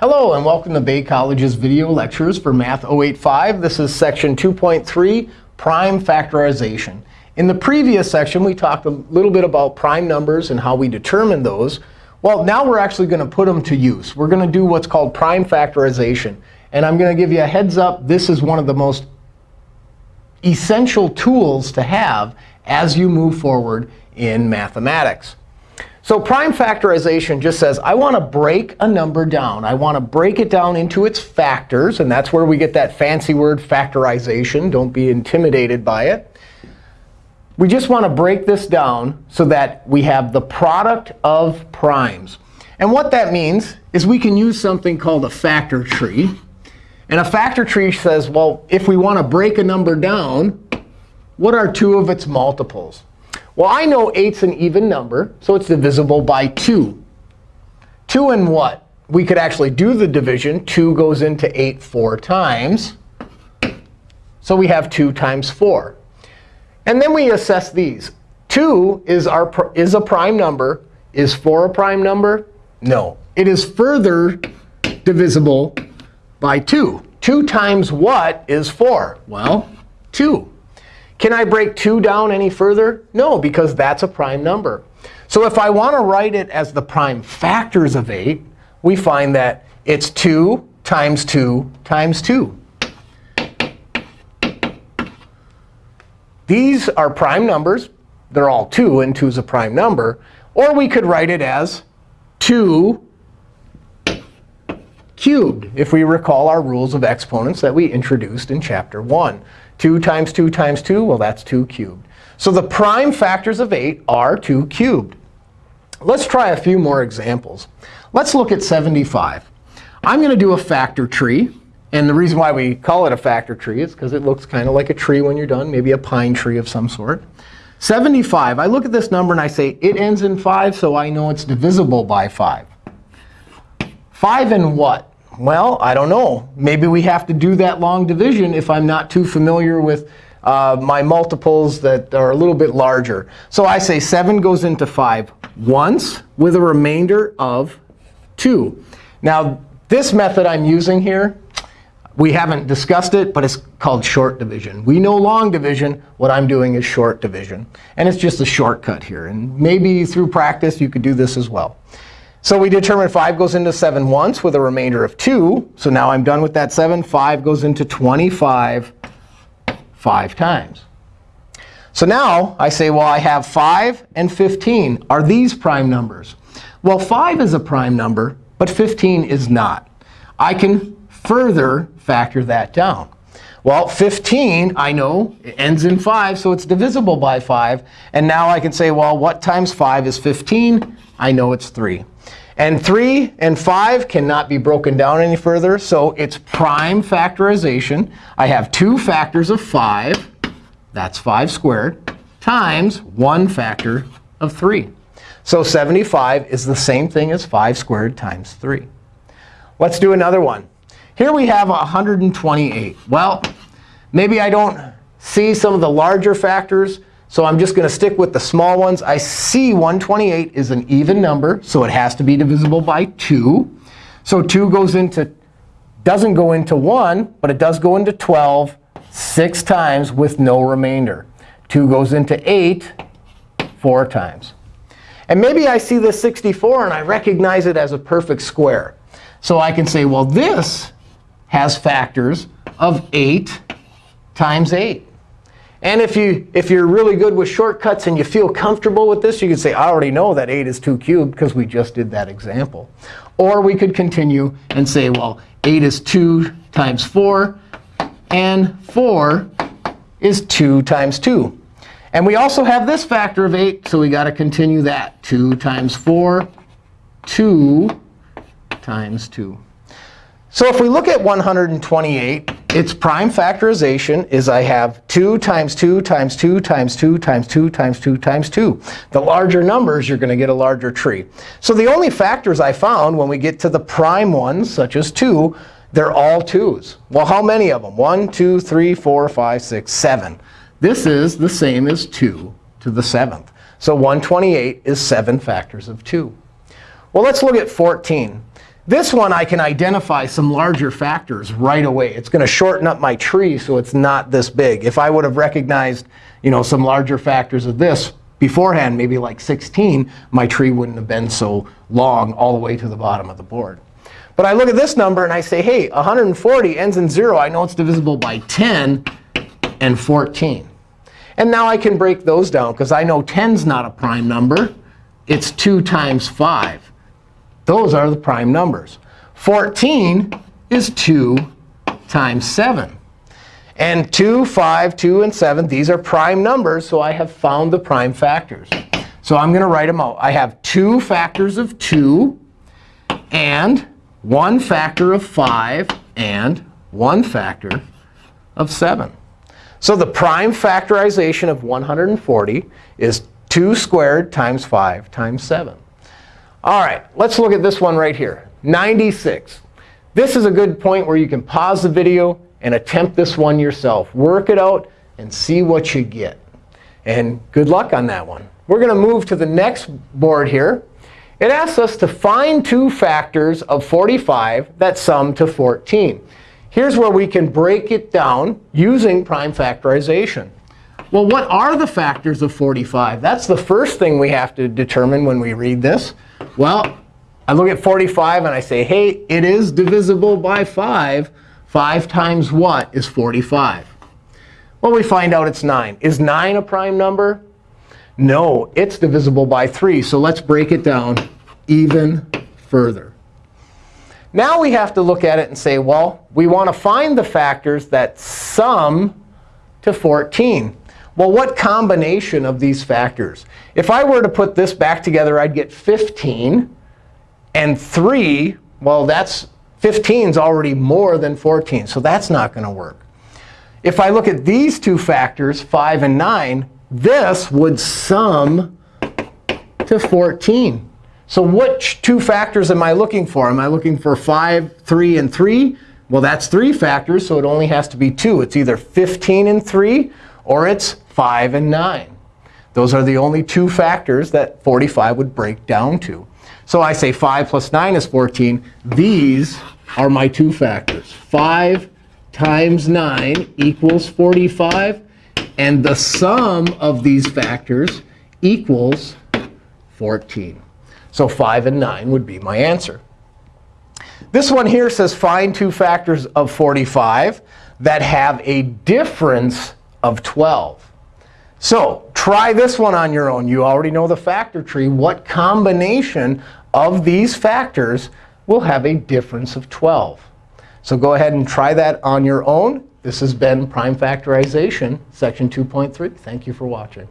Hello, and welcome to Bay College's video lectures for Math 085. This is section 2.3, prime factorization. In the previous section, we talked a little bit about prime numbers and how we determine those. Well, now we're actually going to put them to use. We're going to do what's called prime factorization. And I'm going to give you a heads up. This is one of the most essential tools to have as you move forward in mathematics. So prime factorization just says, I want to break a number down. I want to break it down into its factors. And that's where we get that fancy word factorization. Don't be intimidated by it. We just want to break this down so that we have the product of primes. And what that means is we can use something called a factor tree. And a factor tree says, well, if we want to break a number down, what are two of its multiples? Well, I know 8's an even number, so it's divisible by 2. 2 and what? We could actually do the division. 2 goes into 8 four times. So we have 2 times 4. And then we assess these. 2 is, our, is a prime number. Is 4 a prime number? No. It is further divisible by 2. 2 times what is 4? Well, 2. Can I break 2 down any further? No, because that's a prime number. So if I want to write it as the prime factors of 8, we find that it's 2 times 2 times 2. These are prime numbers. They're all 2, and 2 is a prime number. Or we could write it as 2 cubed, if we recall our rules of exponents that we introduced in Chapter 1. 2 times 2 times 2, well, that's 2 cubed. So the prime factors of 8 are 2 cubed. Let's try a few more examples. Let's look at 75. I'm going to do a factor tree. And the reason why we call it a factor tree is because it looks kind of like a tree when you're done, maybe a pine tree of some sort. 75, I look at this number and I say, it ends in 5, so I know it's divisible by 5. 5 and what? Well, I don't know. Maybe we have to do that long division if I'm not too familiar with uh, my multiples that are a little bit larger. So I say 7 goes into 5 once with a remainder of 2. Now, this method I'm using here, we haven't discussed it, but it's called short division. We know long division. What I'm doing is short division. And it's just a shortcut here. And maybe through practice, you could do this as well. So we determine 5 goes into 7 once with a remainder of 2. So now I'm done with that 7. 5 goes into 25 5 times. So now I say, well, I have 5 and 15. Are these prime numbers? Well, 5 is a prime number, but 15 is not. I can further factor that down. Well, 15, I know, it ends in 5, so it's divisible by 5. And now I can say, well, what times 5 is 15? I know it's 3. And 3 and 5 cannot be broken down any further. So it's prime factorization. I have two factors of 5. That's 5 squared times one factor of 3. So 75 is the same thing as 5 squared times 3. Let's do another one. Here we have 128. Well, maybe I don't see some of the larger factors. So I'm just going to stick with the small ones. I see 128 is an even number, so it has to be divisible by 2. So 2 goes into, doesn't go into 1, but it does go into 12 six times with no remainder. 2 goes into 8 four times. And maybe I see this 64 and I recognize it as a perfect square. So I can say, well, this has factors of 8 times 8. And if, you, if you're really good with shortcuts and you feel comfortable with this, you can say, I already know that 8 is 2 cubed because we just did that example. Or we could continue and say, well, 8 is 2 times 4, and 4 is 2 times 2. And we also have this factor of 8, so we got to continue that. 2 times 4, 2 times 2. So if we look at 128, its prime factorization is I have 2 times 2 times 2 times 2 times 2 times 2 times 2. The larger numbers, you're going to get a larger tree. So the only factors I found when we get to the prime ones, such as 2, they're all 2's. Well, how many of them? 1, 2, 3, 4, 5, 6, 7. This is the same as 2 to the 7th. So 128 is 7 factors of 2. Well, let's look at 14. This one, I can identify some larger factors right away. It's going to shorten up my tree so it's not this big. If I would have recognized you know, some larger factors of this beforehand, maybe like 16, my tree wouldn't have been so long all the way to the bottom of the board. But I look at this number and I say, hey, 140 ends in 0. I know it's divisible by 10 and 14. And now I can break those down, because I know 10 is not a prime number. It's 2 times 5. Those are the prime numbers. 14 is 2 times 7. And 2, 5, 2, and 7, these are prime numbers, so I have found the prime factors. So I'm going to write them out. I have two factors of 2 and one factor of 5 and one factor of 7. So the prime factorization of 140 is 2 squared times 5 times 7. All right, let's look at this one right here, 96. This is a good point where you can pause the video and attempt this one yourself. Work it out and see what you get. And good luck on that one. We're going to move to the next board here. It asks us to find two factors of 45 that sum to 14. Here's where we can break it down using prime factorization. Well, what are the factors of 45? That's the first thing we have to determine when we read this. Well, I look at 45 and I say, hey, it is divisible by 5. 5 times what is 45? Well, we find out it's 9. Is 9 a prime number? No, it's divisible by 3. So let's break it down even further. Now we have to look at it and say, well, we want to find the factors that sum to 14. Well, what combination of these factors? If I were to put this back together, I'd get 15. And 3, well, that's 15 is already more than 14. So that's not going to work. If I look at these two factors, 5 and 9, this would sum to 14. So which two factors am I looking for? Am I looking for 5, 3, and 3? Well, that's three factors, so it only has to be two. It's either 15 and 3, or it's 5 and 9. Those are the only two factors that 45 would break down to. So I say 5 plus 9 is 14. These are my two factors. 5 times 9 equals 45. And the sum of these factors equals 14. So 5 and 9 would be my answer. This one here says find two factors of 45 that have a difference of 12. So try this one on your own. You already know the factor tree. What combination of these factors will have a difference of 12? So go ahead and try that on your own. This has been Prime Factorization, Section 2.3. Thank you for watching.